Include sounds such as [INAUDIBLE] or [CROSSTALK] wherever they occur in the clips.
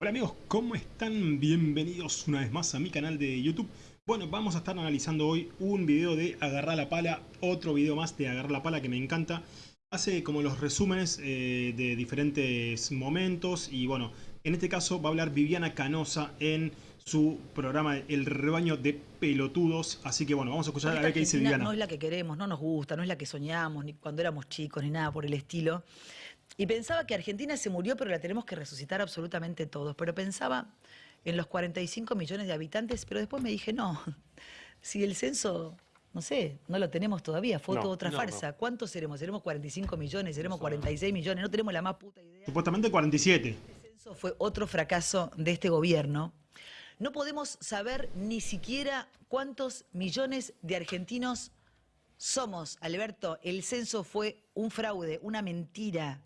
Hola amigos, ¿cómo están? Bienvenidos una vez más a mi canal de YouTube. Bueno, vamos a estar analizando hoy un video de Agarrar la Pala, otro video más de Agarrar la Pala que me encanta. Hace como los resúmenes eh, de diferentes momentos y bueno, en este caso va a hablar Viviana Canosa en su programa El Rebaño de Pelotudos. Así que bueno, vamos a escuchar a ver qué dice Viviana. No es la que queremos, no nos gusta, no es la que soñamos, ni cuando éramos chicos, ni nada por el estilo. Y pensaba que Argentina se murió, pero la tenemos que resucitar absolutamente todos. Pero pensaba en los 45 millones de habitantes, pero después me dije, no, [LAUGHS] si el censo, no sé, no lo tenemos todavía, fue toda otra farsa. ¿Cuántos seremos? ¿Seremos 45 millones? ¿Seremos 46 millones? No tenemos la más puta idea. Supuestamente 47. El censo fue otro fracaso de este gobierno. No podemos saber ni siquiera cuántos millones de argentinos somos, Alberto. El censo fue un fraude, una mentira.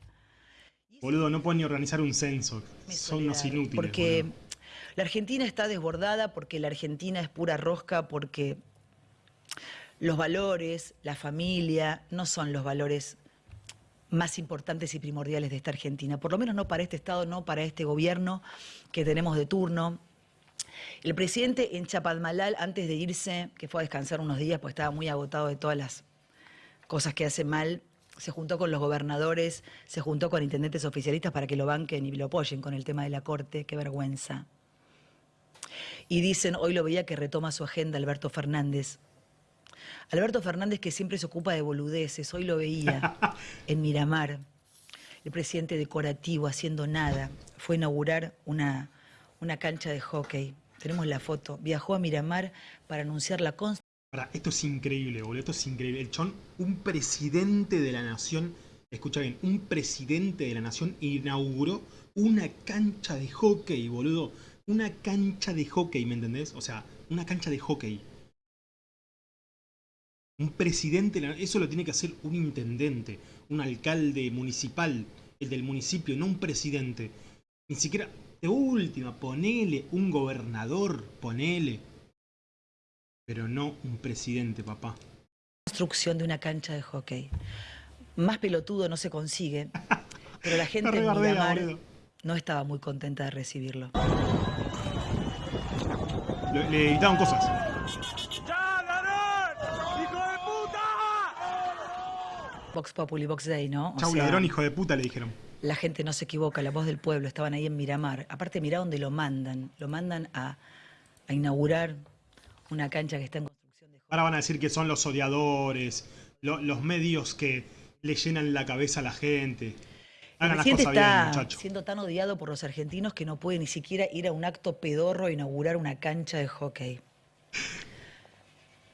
Boludo, no pueden ni organizar un censo. Son unos inútiles. Porque la Argentina está desbordada, porque la Argentina es pura rosca, porque los valores, la familia, no son los valores más importantes y primordiales de esta Argentina. Por lo menos no para este Estado, no para este gobierno que tenemos de turno. El presidente en Chapadmalal, antes de irse, que fue a descansar unos días, pues estaba muy agotado de todas las cosas que hace mal, se juntó con los gobernadores, se juntó con intendentes oficialistas para que lo banquen y lo apoyen con el tema de la Corte, qué vergüenza. Y dicen, hoy lo veía que retoma su agenda Alberto Fernández. Alberto Fernández que siempre se ocupa de boludeces, hoy lo veía [LAUGHS] en Miramar, el presidente decorativo haciendo nada, fue a inaugurar una, una cancha de hockey. Tenemos la foto. Viajó a Miramar para anunciar la constitución esto es increíble, boludo, esto es increíble. El chon, un presidente de la nación, escucha bien, un presidente de la nación inauguró una cancha de hockey, boludo. Una cancha de hockey, ¿me entendés? O sea, una cancha de hockey. Un presidente, eso lo tiene que hacer un intendente, un alcalde municipal, el del municipio, no un presidente. Ni siquiera, de última, ponele un gobernador, ponele pero no un presidente, papá. Construcción de una cancha de hockey. Más pelotudo no se consigue, [LAUGHS] pero la gente en Miramar no estaba muy contenta de recibirlo. Le, le editaban cosas. ¡Ya ladrón! ¡Hijo de puta! Vox Populi, Vox Day, ¿no? Chau ladrón, hijo de puta, le dijeron. La gente no se equivoca, la voz del pueblo, estaban ahí en Miramar. Aparte, mirá dónde lo mandan. Lo mandan a, a inaugurar una cancha que está en construcción. De... Ahora van a decir que son los odiadores, los medios que le llenan la cabeza a la gente. El presidente está siendo tan odiado por los argentinos que no puede ni siquiera ir a un acto pedorro a inaugurar una cancha de hockey.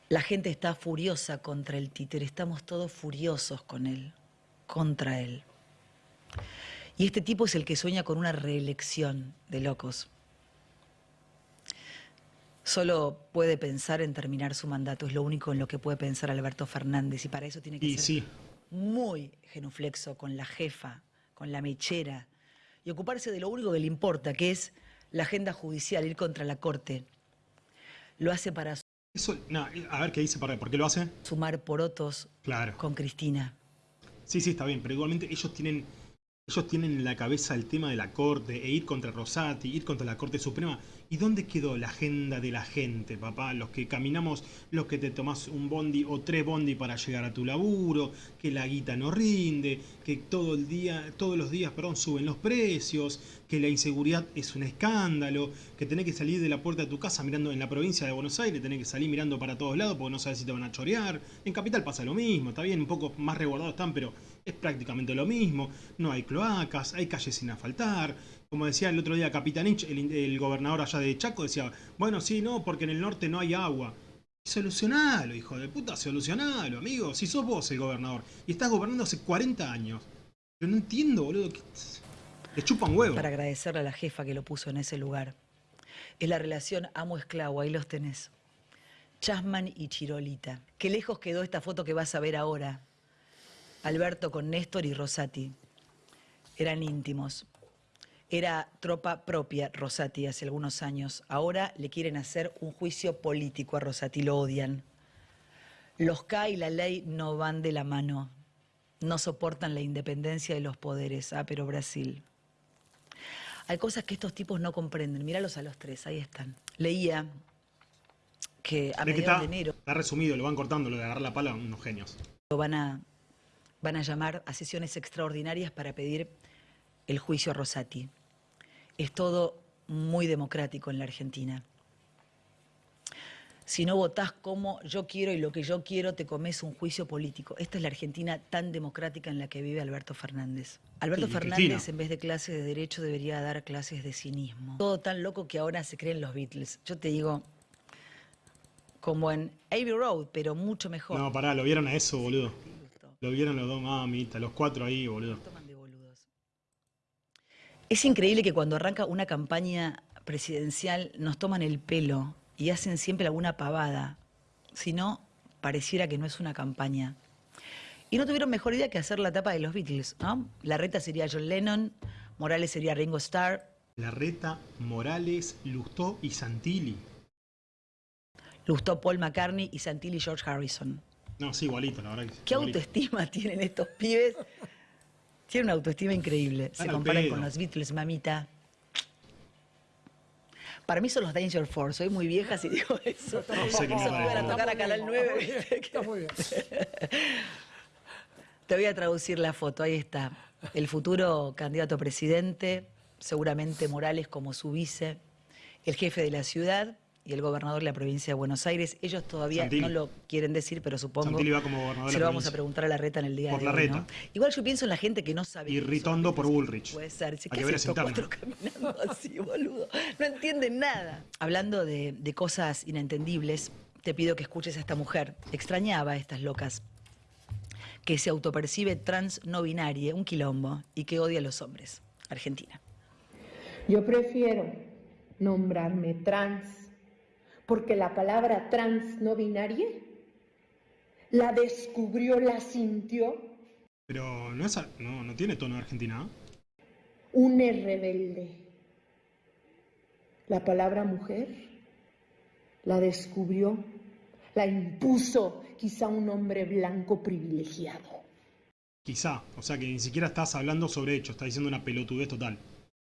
La gente está furiosa contra el títere, estamos todos furiosos con él, contra él. Y este tipo es el que sueña con una reelección de locos solo puede pensar en terminar su mandato, es lo único en lo que puede pensar Alberto Fernández y para eso tiene que ser muy genuflexo con la jefa, con la mechera y ocuparse de lo único que le importa, que es la agenda judicial, ir contra la corte. Lo hace para... Eso, no, a ver qué dice, ¿por qué lo hace? Sumar porotos claro. con Cristina. Sí, sí, está bien, pero igualmente ellos tienen ellos tienen en la cabeza el tema de la Corte e ir contra Rosati, ir contra la Corte Suprema. ¿Y dónde quedó la agenda de la gente, papá? Los que caminamos, los que te tomás un bondi o tres bondi para llegar a tu laburo, que la guita no rinde, que todo el día, todos los días perdón, suben los precios, que la inseguridad es un escándalo, que tenés que salir de la puerta de tu casa mirando en la provincia de Buenos Aires, tenés que salir mirando para todos lados porque no sabes si te van a chorear. En Capital pasa lo mismo, está bien, un poco más resguardados están, pero es prácticamente lo mismo. No hay cloacas, hay calles sin asfaltar. Como decía el otro día Capitanich, el, el gobernador allá de Chaco, decía, bueno, sí, no, porque en el norte no hay agua. Solucionalo, hijo de puta, solucionalo, amigo. Si sos vos el gobernador y estás gobernando hace 40 años. Yo no entiendo, boludo. Le chupan huevo. Para agradecerle a la jefa que lo puso en ese lugar. Es la relación amo-esclavo, ahí los tenés. Chasman y Chirolita. Qué lejos quedó esta foto que vas a ver ahora. Alberto con Néstor y Rosati. Eran íntimos. Era tropa propia Rosati hace algunos años. Ahora le quieren hacer un juicio político a Rosati, lo odian. Los K y la ley no van de la mano. No soportan la independencia de los poderes. Ah, pero Brasil. Hay cosas que estos tipos no comprenden. Míralos a los tres, ahí están. Leía que a mediados de enero está resumido, lo van cortando, lo de agarrar la pala, unos genios. van a, van a llamar a sesiones extraordinarias para pedir el juicio a Rosati. Es todo muy democrático en la Argentina. Si no votás como yo quiero y lo que yo quiero, te comes un juicio político. Esta es la Argentina tan democrática en la que vive Alberto Fernández. Alberto Fernández, Cristina. en vez de clases de derecho, debería dar clases de cinismo. Todo tan loco que ahora se creen los Beatles. Yo te digo, como en Abbey Road, pero mucho mejor. No, pará, lo vieron a eso, boludo. Lo vieron los dos mamitas, los cuatro ahí, boludo. toman de boludos. Es increíble que cuando arranca una campaña presidencial nos toman el pelo y hacen siempre alguna pavada. Si no, pareciera que no es una campaña. Y no tuvieron mejor idea que hacer la tapa de los Beatles, ¿no? La reta sería John Lennon, Morales sería Ringo Starr, Larreta, Morales, Lustó y Santilli. Lustó Paul McCartney y Santilli George Harrison. No, sí, igualito, la verdad que ¿Qué igualito. autoestima [LAUGHS] tienen estos pibes? Tienen una autoestima increíble. Se Están al comparan pedo. con los Beatles, mamita. Para mí son los Danger Force. Soy muy vieja si digo eso. No sé qué iban a tocar a Canal 9. ¿viste? Está muy bien. [LAUGHS] Te voy a traducir la foto. Ahí está. El futuro candidato a presidente, seguramente Morales como su vice, el jefe de la ciudad y el gobernador de la provincia de Buenos Aires. Ellos todavía Santilli. no lo quieren decir, pero supongo. Santilli va como gobernador Se lo vamos a preguntar a la reta en el día Por de la hoy, reta. ¿no? Igual yo pienso en la gente que no sabe. Y Ritondo por. Bullrich. Puede ser. Si, Hay ¿Qué interna. cuatro [LAUGHS] caminando así, boludo? No entienden nada. Hablando de, de cosas inentendibles, te pido que escuches a esta mujer. Extrañaba a estas locas que se autopercibe trans no binaria, un quilombo, y que odia a los hombres. Argentina. Yo prefiero nombrarme trans, porque la palabra trans no binaria la descubrió, la sintió Pero no, es, no, no tiene tono de Argentina. un rebelde. La palabra mujer la descubrió, la impuso quizá un hombre blanco privilegiado. Quizá. O sea que ni siquiera estás hablando sobre hechos, estás diciendo una pelotudez total.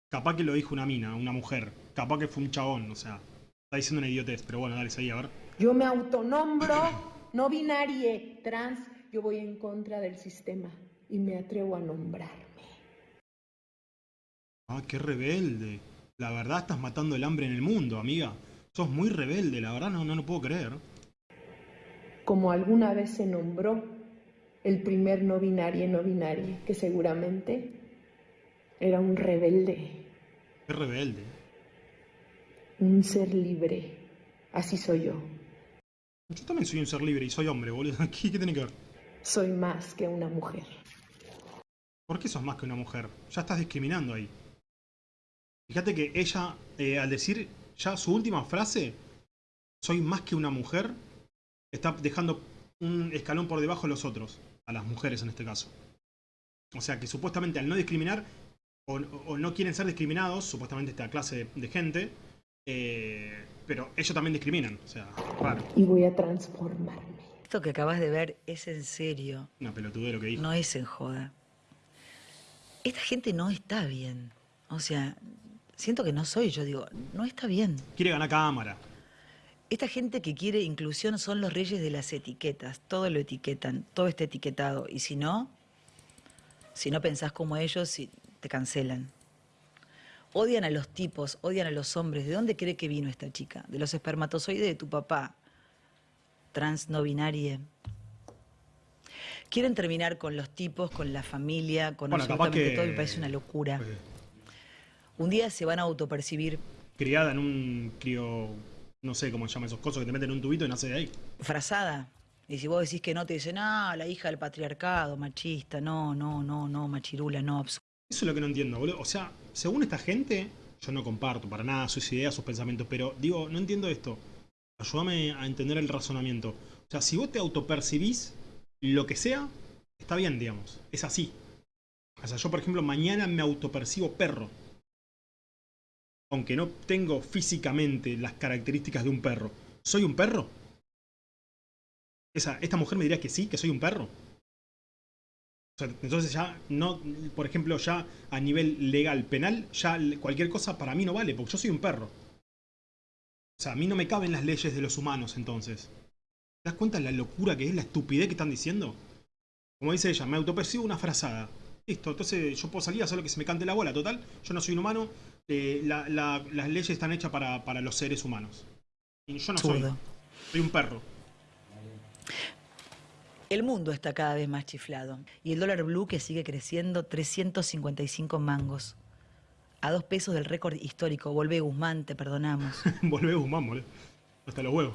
Capaz que lo dijo una mina, una mujer. Capaz que fue un chabón, o sea. Está diciendo una idiotez, pero bueno, dale, seguí, a ver. Yo me autonombro no binarie, trans, yo voy en contra del sistema y me atrevo a nombrarme. Ah, qué rebelde. La verdad estás matando el hambre en el mundo, amiga. Sos muy rebelde, la verdad no, no lo puedo creer. como alguna vez se nombró el primer no binario no binario, que seguramente era un rebelde, Qué rebelde. Un ser libre. Así soy yo. Yo también soy un ser libre y soy hombre, boludo. [LAUGHS] ¿Qué, qué tiene que ver? Soy más que una mujer. ¿Por qué sos más que una mujer? Ya estás discriminando ahí. Fíjate que ella, eh, al decir ya su última frase, soy más que una mujer, está dejando un escalón por debajo de los otros, a las mujeres en este caso. O sea que supuestamente al no discriminar, o, o no quieren ser discriminados, supuestamente esta clase de, de gente, eh, pero ellos también discriminan. O sea, raro. Y voy a transformarme. Esto que acabas de ver es en serio, Una pelotudez lo que dijo. no es en joda. Esta gente no está bien. O sea, siento que no soy yo, digo, no está bien. Quiere ganar cámara. Esta gente que quiere inclusión son los reyes de las etiquetas. Todo lo etiquetan, todo está etiquetado. Y si no, si no pensás como ellos, te cancelan. Odian a los tipos, odian a los hombres. ¿De dónde cree que vino esta chica? De los espermatozoides de tu papá. Trans no binaria. Quieren terminar con los tipos, con la familia, con Bueno, absolutamente que- todo. Me parece una locura. eh, Un día se van a autopercibir criada en un crío, no sé cómo se llama esos cosas que te meten en un tubito y nace de ahí. frazada. Y si vos decís que no, te dicen, ah, la hija del patriarcado, machista, no, no, no, no, machirula, no, absurdo. Eso es lo que no entiendo, boludo. O sea, según esta gente, yo no comparto para nada sus ideas, sus pensamientos, pero digo, no entiendo esto. Ayúdame a entender el razonamiento. O sea, si vos te autopercibís lo que sea, está bien, digamos. Es así. O sea, yo, por ejemplo, mañana me autopercibo perro. Aunque no tengo físicamente las características de un perro. ¿Soy un perro? Esa, esta mujer me diría que sí, que soy un perro. Entonces ya no, por ejemplo, ya a nivel legal, penal, ya cualquier cosa para mí no vale, porque yo soy un perro. O sea, a mí no me caben las leyes de los humanos entonces. ¿Te das cuenta de la locura que es, la estupidez que están diciendo? Como dice ella, me autopercibo una frazada. Listo, entonces yo puedo salir a hacer lo que se me cante la bola, total. Yo no soy un humano, eh, la- la- las leyes están hechas para, para los seres humanos. Y yo no soy. Soy un perro. El mundo está cada vez más chiflado. Y el dólar blue que sigue creciendo 355 mangos. A dos pesos del récord histórico. Volvé Guzmán, te perdonamos. [LAUGHS] Volvé Guzmán, boludo. Hasta los huevos.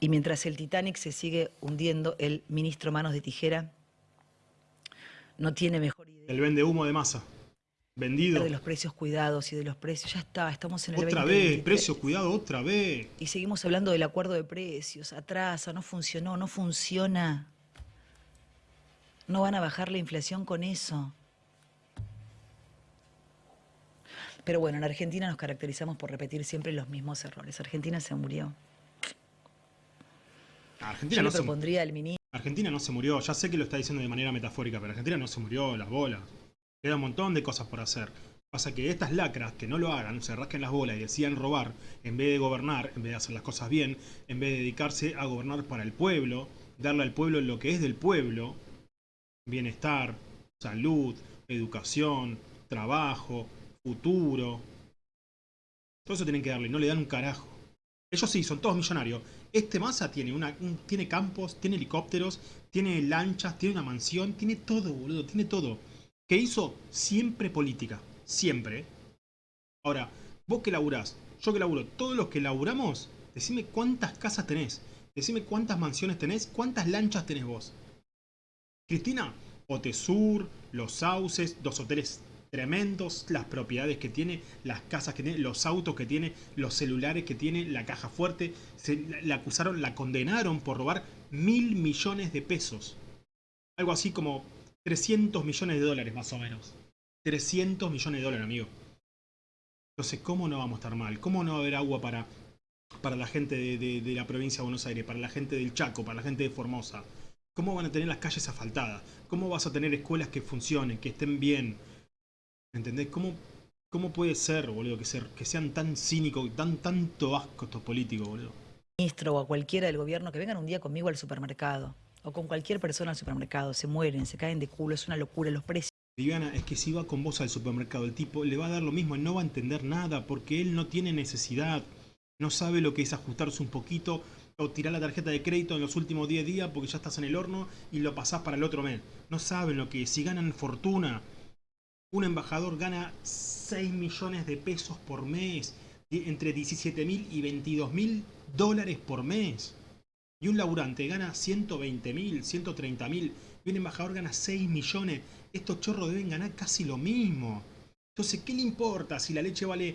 Y mientras el Titanic se sigue hundiendo, el ministro Manos de Tijera no tiene mejor idea El vende humo de masa. Vendido. de los precios cuidados y de los precios. Ya está, estamos en el Otra 2023. vez, precio, cuidado, otra vez. Y seguimos hablando del acuerdo de precios. Atrasa, no funcionó, no funciona. No van a bajar la inflación con eso. Pero bueno, en Argentina nos caracterizamos por repetir siempre los mismos errores. Argentina se murió. Argentina Yo no, le se, propondría al ministro. Argentina no se murió. Ya sé que lo está diciendo de manera metafórica, pero Argentina no se murió, las bolas. Queda un montón de cosas por hacer. Pasa que estas lacras que no lo hagan, se rasquen las bolas y decidan robar, en vez de gobernar, en vez de hacer las cosas bien, en vez de dedicarse a gobernar para el pueblo, darle al pueblo lo que es del pueblo, bienestar, salud, educación, trabajo, futuro. Todo eso tienen que darle, no le dan un carajo. Ellos sí, son todos millonarios. Este Massa tiene, una, un- tiene campos, tiene helicópteros, tiene lanchas, tiene una mansión, tiene todo, boludo, tiene todo. ¿Qué hizo? Siempre política. Siempre. Ahora, vos que laburás, yo que laburo, todos los que laburamos, decime cuántas casas tenés, decime cuántas mansiones tenés, cuántas lanchas tenés vos. Cristina, Otesur, Los Sauces, dos hoteles tremendos, las propiedades que tiene, las casas que tiene, los autos que tiene, los celulares que tiene, la caja fuerte. Se, la, acusaron, la condenaron por robar mil millones de pesos. Algo así como 300 millones de dólares más o menos. 300 millones de dólares, amigo. Entonces, ¿cómo no vamos a estar mal? ¿Cómo no va a haber agua para, para la gente de- de la provincia de Buenos Aires, para la gente del Chaco, para la gente de Formosa? ¿Cómo van a tener las calles asfaltadas? ¿Cómo vas a tener escuelas que funcionen, que estén bien? ¿Entendés? ¿Cómo, cómo puede ser, boludo, que, ser, que sean tan cínicos, tan tanto asco estos políticos, boludo? ministro o a cualquiera del gobierno que vengan un día conmigo al supermercado o con cualquier persona al supermercado, se mueren, se caen de culo, es una locura, los precios Viviana, es que si va con vos al supermercado, el tipo le va a dar lo mismo, él no va a entender nada, porque él no tiene necesidad, no sabe lo que es ajustarse un poquito o tirar la tarjeta de crédito en los últimos 10 días porque ya estás en el horno y lo pasás para el otro mes. No saben lo que es, si ganan fortuna. Un embajador gana 6 millones de pesos por mes, entre 17 mil y 22 mil dólares por mes. Y un laburante gana 120 mil, 130 mil. Y un embajador gana 6 millones. Estos chorros deben ganar casi lo mismo. Entonces, ¿qué le importa si la leche vale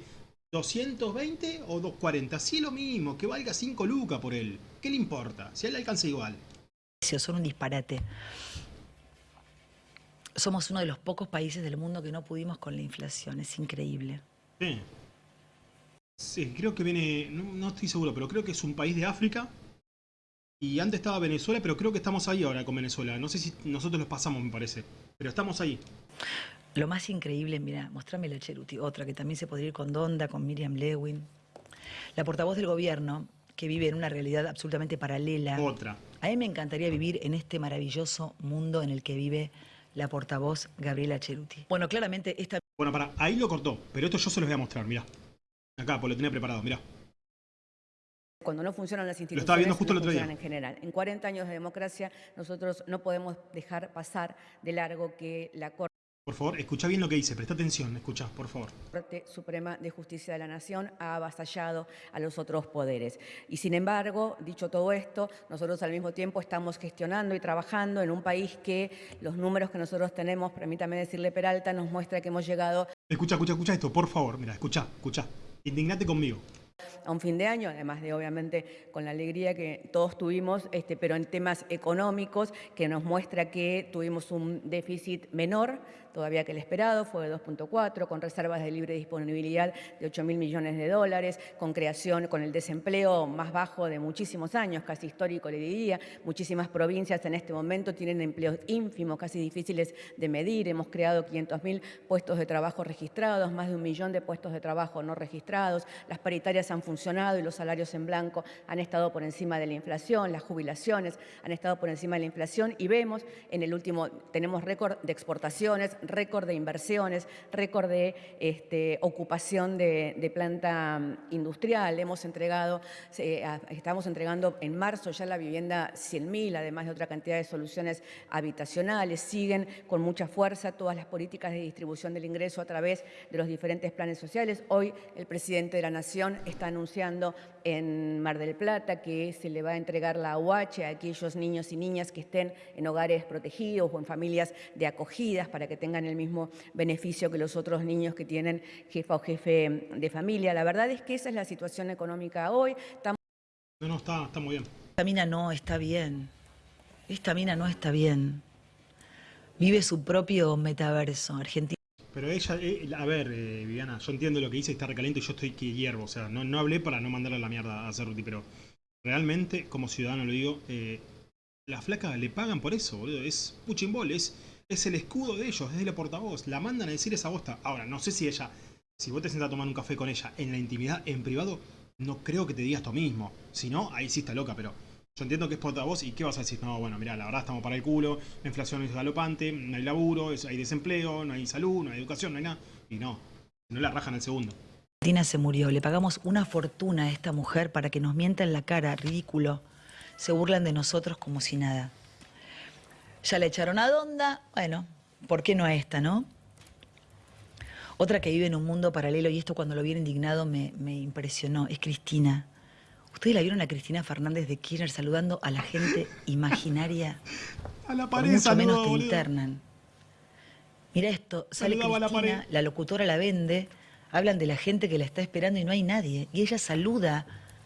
220 o 240? Si es lo mismo, que valga 5 lucas por él. ¿Qué le importa? Si a él le alcanza igual. son un disparate. Somos uno de los pocos países del mundo que no pudimos con la inflación, es increíble. Sí. Sí, creo que viene, no, no estoy seguro, pero creo que es un país de África. Y antes estaba Venezuela, pero creo que estamos ahí ahora con Venezuela. No sé si nosotros los pasamos, me parece. Pero estamos ahí. Lo más increíble, mira, mostrame la Cheruti, otra que también se podría ir con Donda, con Miriam Lewin. La portavoz del gobierno, que vive en una realidad absolutamente paralela. Otra. A mí me encantaría vivir en este maravilloso mundo en el que vive la portavoz Gabriela Cheruti. Bueno, claramente esta Bueno, para, ahí lo cortó, pero esto yo se los voy a mostrar, mirá. Acá, pues lo tenía preparado, mirá. Cuando no funcionan las instituciones, estaba viendo justo no el otro día. en general. En 40 años de democracia, nosotros no podemos dejar pasar de largo que la Por favor, escucha bien lo que dice, presta atención, escucha, por favor. Corte Suprema de Justicia de la Nación ha avasallado a los otros poderes. Y sin embargo, dicho todo esto, nosotros al mismo tiempo estamos gestionando y trabajando en un país que los números que nosotros tenemos, permítame decirle Peralta, nos muestra que hemos llegado Escucha, escucha, escucha esto, por favor, mira, escucha, escucha. Indignate conmigo. A un fin de año, además de obviamente con la alegría que todos tuvimos, este, pero en temas económicos, que nos muestra que tuvimos un déficit menor todavía que el esperado, fue de 2.4, con reservas de libre disponibilidad de 8 mil millones de dólares, con creación, con el desempleo más bajo de muchísimos años, casi histórico le diría. Muchísimas provincias en este momento tienen empleos ínfimos, casi difíciles de medir. Hemos creado 500 mil puestos de trabajo registrados, más de un millón de puestos de trabajo no registrados. Las paritarias han funcionado y los salarios en blanco han estado por encima de la inflación, las jubilaciones han estado por encima de la inflación y vemos en el último, tenemos récord de exportaciones, récord de inversiones, récord de este, ocupación de, planta industrial. Hemos entregado, estamos entregando en marzo ya la vivienda 100.000, además de otra cantidad de soluciones habitacionales. Siguen con mucha fuerza todas las políticas de distribución del ingreso a través de los diferentes planes sociales. Hoy el presidente de la Nación está anunciando en Mar del Plata que se le va a entregar la UH a aquellos niños y niñas que estén en hogares protegidos o en familias de acogidas para que tengan el mismo beneficio que los otros niños que tienen jefa o jefe de familia. La verdad es que esa es la situación económica hoy. No, no, está, está muy bien. Esta mina no está bien. Esta mina no está bien. Vive su propio metaverso. Argentina. Pero ella, eh, a ver, eh, Viviana, yo entiendo lo que dice, está recaliente y yo estoy que hiervo. O sea, no, no hablé para no mandarle la mierda a Cerruti, pero realmente, como ciudadano lo digo, eh, la flaca le pagan por eso, boludo. Es puchimbol, es, es el escudo de ellos, es la portavoz. La mandan a decir esa bosta. Ahora, no sé si ella, si vos te sientas a tomar un café con ella en la intimidad, en privado, no creo que te diga esto mismo. Si no, ahí sí está loca, pero yo entiendo que es portavoz y ¿qué vas a decir? No, bueno, mira, la verdad estamos para el culo, la inflación es galopante, no hay laburo, hay desempleo, no hay salud, no hay educación, no hay nada. Y no, no la rajan el segundo. Tina se murió, le pagamos una fortuna a esta mujer para que nos mienta en la cara, ridículo. Se burlan de nosotros como si nada. Ya le echaron a Donda, bueno, ¿por qué no a esta, no? Otra que vive en un mundo paralelo, y esto cuando lo vi indignado me, me impresionó, es Cristina. ¿Ustedes la vieron a Cristina Fernández de Kirchner saludando a la gente [LAUGHS] imaginaria? A la pared, mucho menos te internan. Mira esto, sale Cristina, la, locutora la vende, hablan de la gente que la está esperando y no hay nadie. Y ella saluda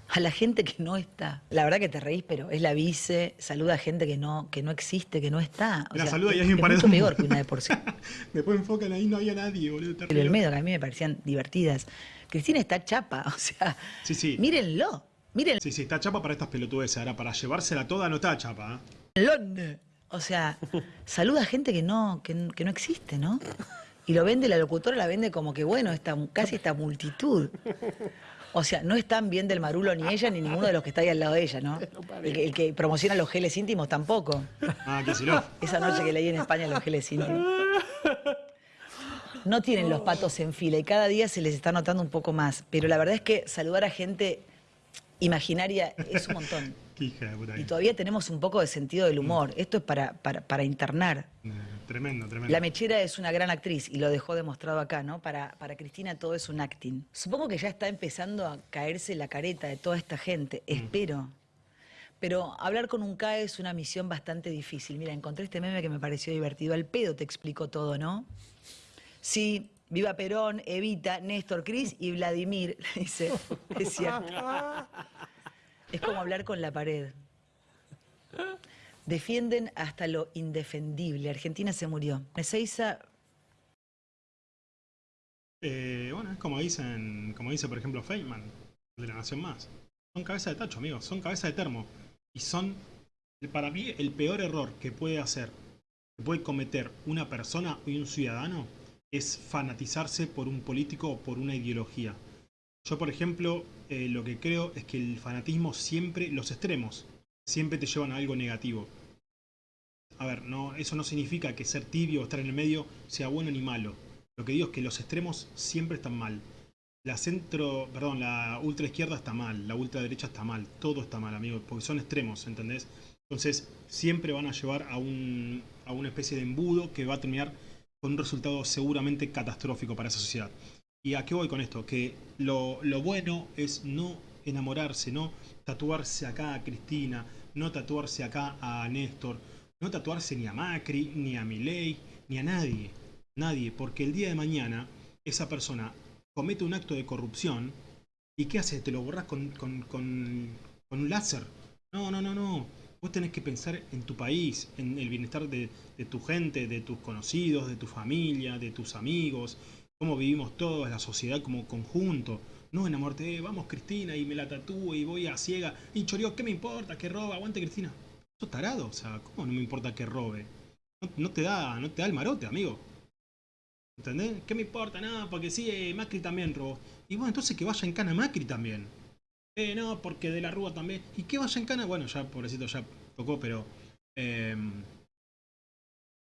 a la gente que no está. La verdad que te reís, pero es la vice, saluda a gente que no, que no existe, que no está. la saluda y es, es mucho peor que una de por sí. [LAUGHS] Después enfocan ahí, no había nadie, boludo. Pero el medio que a mí me parecían divertidas. Cristina está chapa, [LAUGHS] o sea, sí, sí. mírenlo. Miren. Sí, sí, está chapa para estas pelotudes. Ahora, para llevársela toda no está chapa. ¿eh? O sea, [LAUGHS] saluda a gente que no, que, no existe, ¿no? Y lo vende, la locutora la vende como que, bueno, esta, casi esta multitud. O sea, no están bien del marulo ni ella ni ninguno de los que está ahí al lado de ella, ¿no? [LAUGHS] El, que promociona los geles íntimos tampoco. Ah, que si no. Esa noche que leí en España los geles íntimos. No tienen los patos en fila y cada día se les está notando un poco más. Pero la verdad es que saludar a gente imaginaria es un montón. [LAUGHS] y todavía tenemos un poco de sentido del humor. Mm. Esto es para, para, internar. Eh, tremendo, tremendo. La Mechera es una gran actriz y lo dejó demostrado acá, ¿no? Para, para Cristina todo es un acting. Supongo que ya está empezando a caerse la careta de toda esta gente. Mm. Espero. Pero hablar con un CAE es una misión bastante difícil. Mira, encontré este meme que me pareció divertido. Al pedo te explicó todo, ¿no? Sí, Viva Perón, Evita, Néstor, Cris y Vladimir, [LAUGHS] dice. Es como hablar con la pared. Defienden hasta lo indefendible. Argentina se murió. Ezeiza... Eh, bueno, es como dicen, como dice por ejemplo Feynman, de la Nación Más. Son cabeza de tacho, amigos, son cabeza de termo. Y son, para mí, el peor error que puede hacer, que puede cometer una persona y un ciudadano es fanatizarse por un político o por una ideología. Yo, por ejemplo, eh, lo que creo es que el fanatismo siempre, los extremos, siempre te llevan a algo negativo. A ver, no, eso no significa que ser tibio o estar en el medio sea bueno ni malo. Lo que digo es que los extremos siempre están mal. La centro, perdón, la ultra izquierda está mal, la ultra derecha está mal, todo está mal, amigo, porque son extremos, ¿entendés? Entonces, siempre van a llevar a, un, a una especie de embudo que va a terminar con un resultado seguramente catastrófico para esa sociedad. ¿Y a qué voy con esto? Que lo, bueno es no enamorarse, no tatuarse acá a Cristina, no tatuarse acá a Néstor, no tatuarse ni a Macri, ni a Milei, ni a nadie. Nadie, porque el día de mañana esa persona comete un acto de corrupción y ¿qué hace? ¿Te lo borras con, con un láser? No, no, no, no. Vos tenés que pensar en tu país, en el bienestar de, tu gente, de tus conocidos, de tu familia, de tus amigos, cómo vivimos todos, la sociedad como conjunto. No enamorarte, eh, vamos Cristina y me la tatúo y voy a ciega. Y chorió, ¿qué me importa? Que roba, aguante Cristina. Eso tarado, o sea, ¿cómo no me importa que robe? No, no te da, no te da el marote, amigo. ¿Entendés? ¿Qué me importa? Nada, porque sí, eh, Macri también robó. Y bueno, entonces que vaya en cana Macri también. Eh, no, porque de la Rúa también. ¿Y qué vaya en cana? Bueno, ya, pobrecito, ya tocó, pero... eh,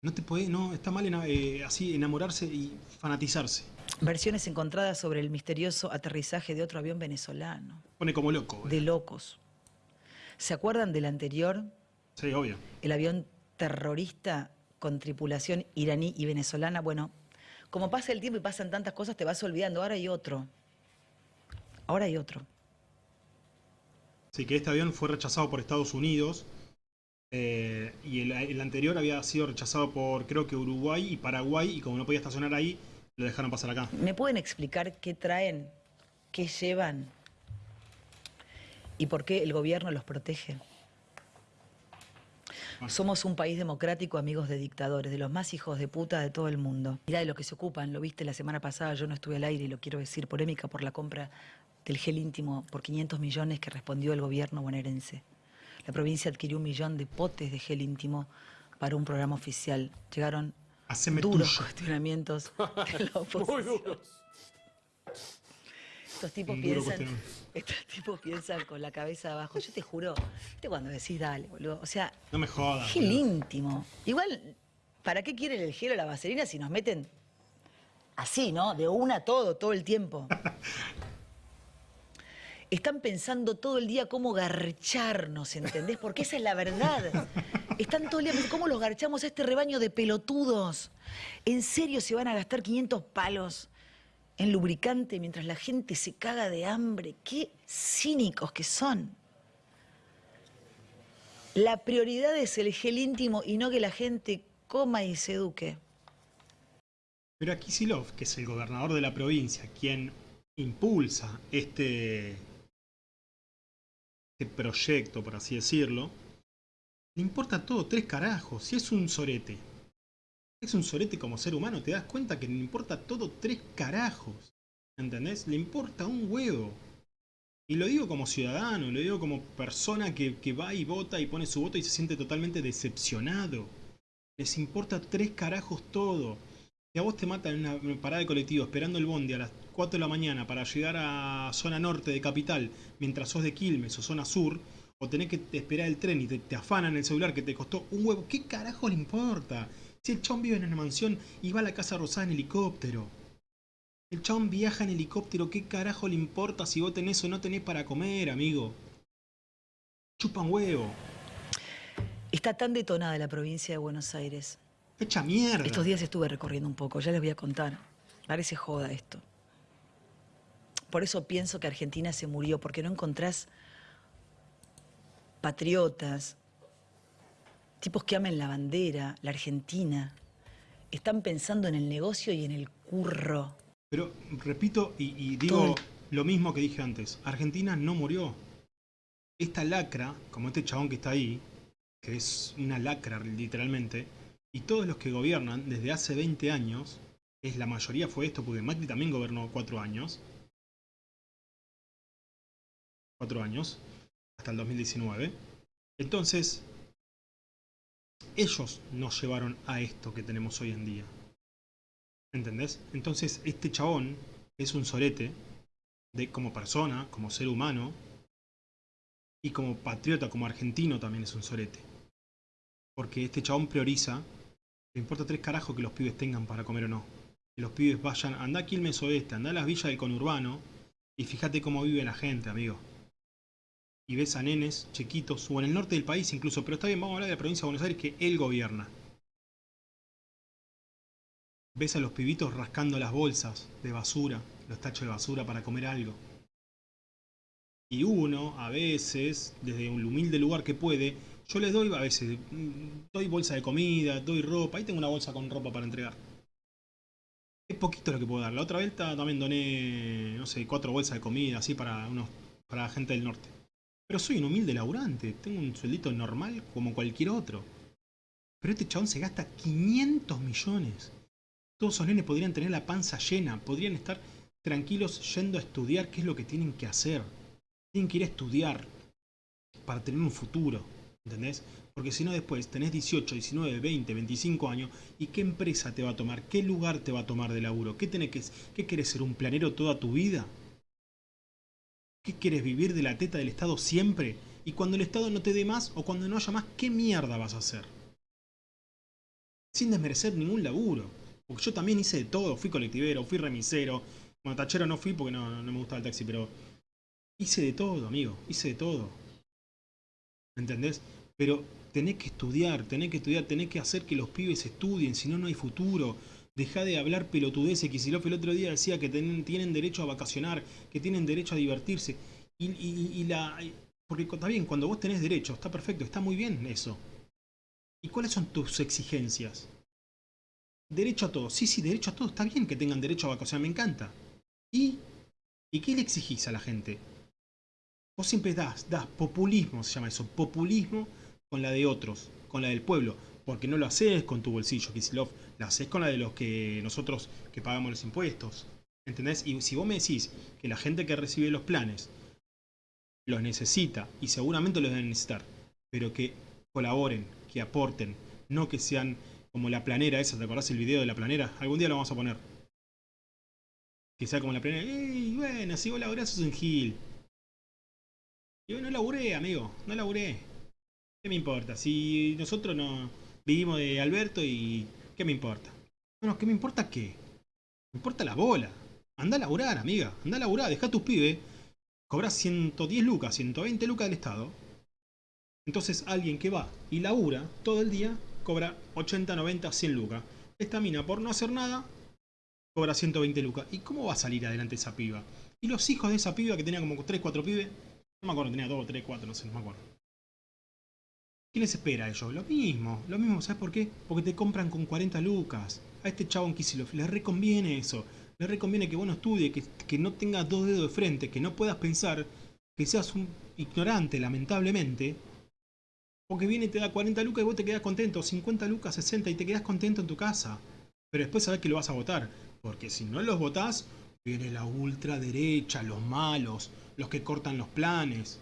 no te puede, no, está mal eh, así enamorarse y fanatizarse. Versiones encontradas sobre el misterioso aterrizaje de otro avión venezolano. Pone como loco. güey. De locos. ¿Se acuerdan del anterior? Sí, obvio. El avión terrorista con tripulación iraní y venezolana. Bueno, como pasa el tiempo y pasan tantas cosas, te vas olvidando. Ahora hay otro. Ahora hay otro. Sí, que este avión fue rechazado por Estados Unidos. eh, y el, el anterior había sido rechazado por creo que Uruguay y Paraguay. Y como no podía estacionar ahí, lo dejaron pasar acá. ¿Me pueden explicar qué traen, qué llevan y por qué el gobierno los protege? Somos un país democrático, amigos de dictadores, de los más hijos de puta de todo el mundo. Mirá de lo que se ocupan, lo viste la semana pasada, yo no estuve al aire y lo quiero decir, polémica por la compra del gel íntimo por 500 millones que respondió el gobierno bonaerense. La provincia adquirió un millón de potes de gel íntimo para un programa oficial. Llegaron Haceme duros tuyo. cuestionamientos [LAUGHS] de la oposición. Estos tipos piensan, cuestionamiento. estos tipos piensan con la cabeza abajo. Yo te juro, ¿viste cuando decís dale, boludo? O sea, No me jodas. gel boludo. íntimo. Igual, ¿para qué quieren el gel o la vaselina si nos meten así, ¿no? De una todo, todo el tiempo. [LAUGHS] Están pensando todo el día cómo garcharnos, ¿entendés? Porque esa es la verdad. Están todo el día cómo los garchamos a este rebaño de pelotudos. ¿En serio se van a gastar 500 palos en lubricante mientras la gente se caga de hambre? ¡Qué cínicos que son! La prioridad es el gel íntimo y no que la gente coma y se eduque. Pero aquí Kisilov, que es el gobernador de la provincia, quien impulsa este, este proyecto, por así decirlo, le importa todo, tres carajos. Si es un sorete, es un sorete como ser humano, te das cuenta que le importa todo, tres carajos. ¿Entendés? Le importa un huevo. Y lo digo como ciudadano, lo digo como persona que, que va y vota y pone su voto y se siente totalmente decepcionado. Les importa tres carajos todo. Si a vos te matan en una parada de colectivo esperando el bondi a las 4 de la mañana para llegar a zona norte de capital mientras sos de Quilmes o zona sur, o tenés que esperar el tren y te, afanan el celular que te costó un huevo, ¿qué carajo le importa? Si el chabón vive en una mansión y va a la casa rosada en helicóptero. El chabón viaja en helicóptero, ¿qué carajo le importa si vos tenés o no tenés para comer, amigo? Chupa un huevo. Está tan detonada la provincia de Buenos Aires. Echa mierda. Estos días estuve recorriendo un poco, ya les voy a contar. Parece joda esto. Por eso pienso que Argentina se murió, porque no encontrás patriotas, tipos que amen la bandera, la Argentina. Están pensando en el negocio y en el curro. Pero repito y, digo lo mismo que dije antes. Argentina no murió. Esta lacra, como este chabón que está ahí, que es una lacra literalmente, y todos los que gobiernan desde hace 20 años, es la mayoría fue esto, porque Macri también gobernó cuatro años. Cuatro años, hasta el 2019. Entonces, ellos nos llevaron a esto que tenemos hoy en día. ¿Entendés? Entonces, este chabón es un sorete de, como persona, como ser humano, y como patriota, como argentino también es un sorete. Porque este chabón prioriza, le importa tres carajos que los pibes tengan para comer o no. Que los pibes vayan, anda a Quilmes Oeste, anda a las villas del conurbano, y fíjate cómo vive la gente, amigo. Y ves a nenes chiquitos, o en el norte del país incluso, pero está bien, vamos a hablar de la provincia de Buenos Aires que él gobierna. Ves a los pibitos rascando las bolsas de basura, los tachos de basura para comer algo. Y uno, a veces, desde un humilde lugar que puede, yo les doy, a veces, doy bolsa de comida, doy ropa, ahí tengo una bolsa con ropa para entregar. Es poquito lo que puedo dar. La otra vez ta- también doné, no sé, cuatro bolsas de comida, así para unos, para gente del norte. Pero soy un humilde laburante, tengo un sueldito normal como cualquier otro. Pero este chabón se gasta 500 millones. Todos esos nenes podrían tener la panza llena, podrían estar tranquilos yendo a estudiar qué es lo que tienen que hacer. Tienen que ir a estudiar para tener un futuro, ¿entendés? Porque si no después tenés 18, 19, 20, 25 años y qué empresa te va a tomar, qué lugar te va a tomar de laburo, qué tenés que, qué querés ser un planero toda tu vida, qué quieres vivir de la teta del Estado siempre y cuando el Estado no te dé más o cuando no haya más, qué mierda vas a hacer. Sin desmerecer ningún laburo. Porque yo también hice de todo, fui colectivero, fui remisero, bueno, no fui porque no me gustaba el taxi, pero hice de todo, amigo, hice de todo. ¿Entendés? Pero tenés que estudiar, tenés que estudiar, tenés que hacer que los pibes estudien, si no, no hay futuro. Deja de hablar pelotudeces. Kicillof el otro día decía que tienen, derecho a vacacionar, que tienen derecho a divertirse. Y, la. Porque está bien, cuando vos tenés derecho, está perfecto, está muy bien eso. ¿Y cuáles son tus exigencias? Derecho a todo. Sí, sí, derecho a todo. Está bien que tengan derecho a vacacionar, me encanta. ¿Y qué le exigís a la gente? Siempre das, das populismo, se llama eso, populismo con la de otros, con la del pueblo, porque no lo haces con tu bolsillo, Kisilov, lo haces con la de los que nosotros que pagamos los impuestos. ¿Entendés? Y si vos me decís que la gente que recibe los planes los necesita, y seguramente los deben necesitar, pero que colaboren, que aporten, no que sean como la planera esa, ¿te acordás el video de la planera? Algún día lo vamos a poner. Que sea como la planera, ¡Ey, bueno, si vos laburás sos un gil! Yo no laburé, amigo, no laburé. ¿Qué me importa? Si nosotros no vivimos de Alberto y... ¿Qué me importa? Bueno, ¿qué me importa qué? Me importa la bola. Anda a laburar, amiga. Anda a laburar, deja a tus pibes. Cobras 110 lucas, 120 lucas del Estado. Entonces alguien que va y labura todo el día cobra 80, 90, 100 lucas. Esta mina por no hacer nada cobra 120 lucas. ¿Y cómo va a salir adelante esa piba? Y los hijos de esa piba que tenía como 3, 4 pibes no me acuerdo, tenía 2, 3, 4, no sé, no me acuerdo. ¿Qué les espera a ellos? Lo mismo, lo mismo, ¿sabes por qué? Porque te compran con 40 lucas. A este chavo en Kisilov le reconviene eso. Le reconviene que vos no estudies, que, que no tengas dos dedos de frente, que no puedas pensar, que seas un ignorante, lamentablemente. Porque viene y te da 40 lucas y vos te quedás contento, 50 lucas, 60 y te quedás contento en tu casa. Pero después sabés que lo vas a votar. Porque si no los votás, viene la ultraderecha, los malos, los que cortan los planes.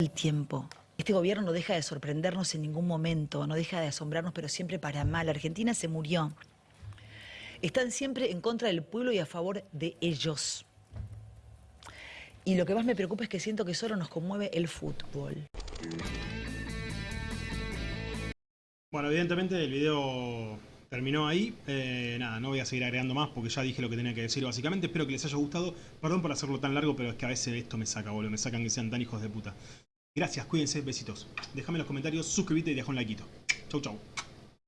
El tiempo. Este gobierno no deja de sorprendernos en ningún momento, no deja de asombrarnos, pero siempre para mal. Argentina se murió. Están siempre en contra del pueblo y a favor de ellos. Y lo que más me preocupa es que siento que solo nos conmueve el fútbol. Bueno, evidentemente el video terminó ahí. Eh, nada, no voy a seguir agregando más porque ya dije lo que tenía que decir básicamente. Espero que les haya gustado. Perdón por hacerlo tan largo, pero es que a veces esto me saca, boludo. Me sacan que sean tan hijos de puta. Gracias, cuídense, besitos. Déjame en los comentarios, suscríbete y deja un like. Chau, chau.